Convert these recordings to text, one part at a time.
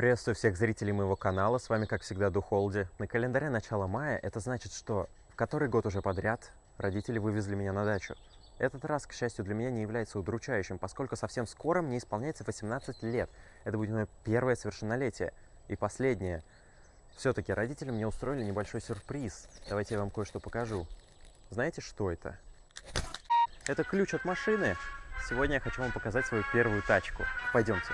Приветствую всех зрителей моего канала, с вами как всегда Духолди. На календаре начало мая, это значит, что в который год уже подряд родители вывезли меня на дачу. Этот раз, к счастью, для меня не является удручающим, поскольку совсем скоро мне исполняется 18 лет. Это будет мое первое совершеннолетие и последнее. Все-таки родители мне устроили небольшой сюрприз. Давайте я вам кое-что покажу. Знаете, что это? Это ключ от машины. Сегодня я хочу вам показать свою первую тачку. Пойдемте.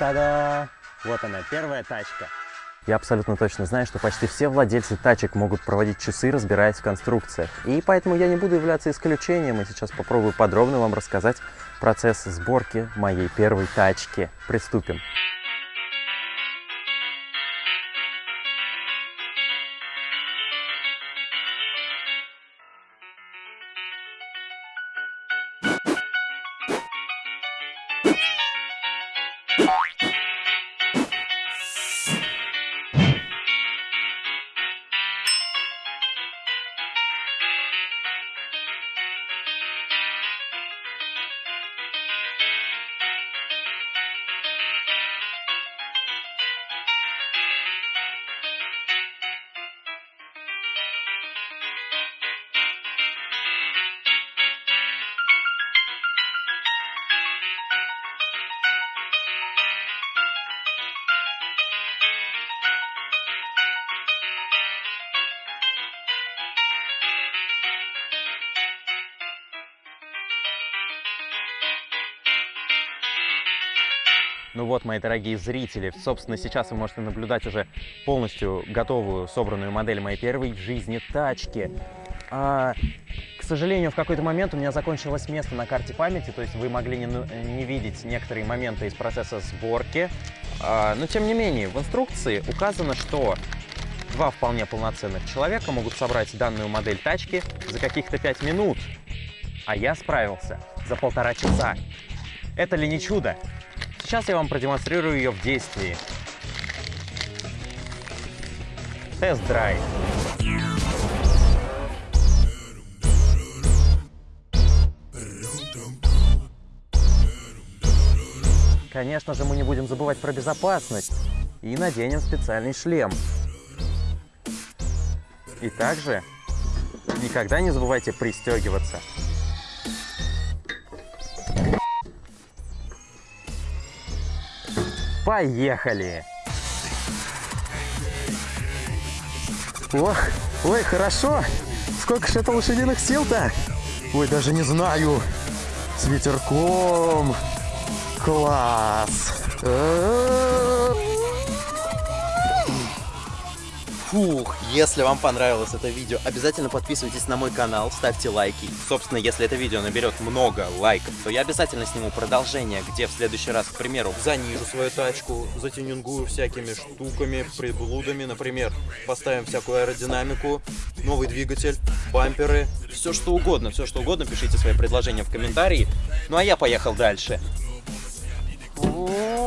Та-да! Вот она, первая тачка. Я абсолютно точно знаю, что почти все владельцы тачек могут проводить часы, разбираясь в конструкциях. И поэтому я не буду являться исключением, и сейчас попробую подробно вам рассказать процесс сборки моей первой тачки. Приступим. Ну вот, мои дорогие зрители, собственно, сейчас вы можете наблюдать уже полностью готовую, собранную модель моей первой в жизни тачки. А, к сожалению, в какой-то момент у меня закончилось место на карте памяти, то есть вы могли не, не видеть некоторые моменты из процесса сборки. А, но, тем не менее, в инструкции указано, что два вполне полноценных человека могут собрать данную модель тачки за каких-то пять минут. А я справился за полтора часа. Это ли не чудо? Сейчас я вам продемонстрирую ее в действии. Тест-драйв. Конечно же, мы не будем забывать про безопасность и наденем специальный шлем. И также никогда не забывайте пристегиваться. Поехали! Ох, ой, хорошо! Сколько же это лошадиных сил-то? Ой, даже не знаю. С ветерком. Класс! Фух, если вам понравилось это видео, обязательно подписывайтесь на мой канал, ставьте лайки. Собственно, если это видео наберет много лайков, то я обязательно сниму продолжение, где в следующий раз, к примеру, занижу свою тачку, затюнингую всякими штуками, приблудами, например, поставим всякую аэродинамику, новый двигатель, бамперы, все что угодно, все что угодно, пишите свои предложения в комментарии. Ну а я поехал дальше. О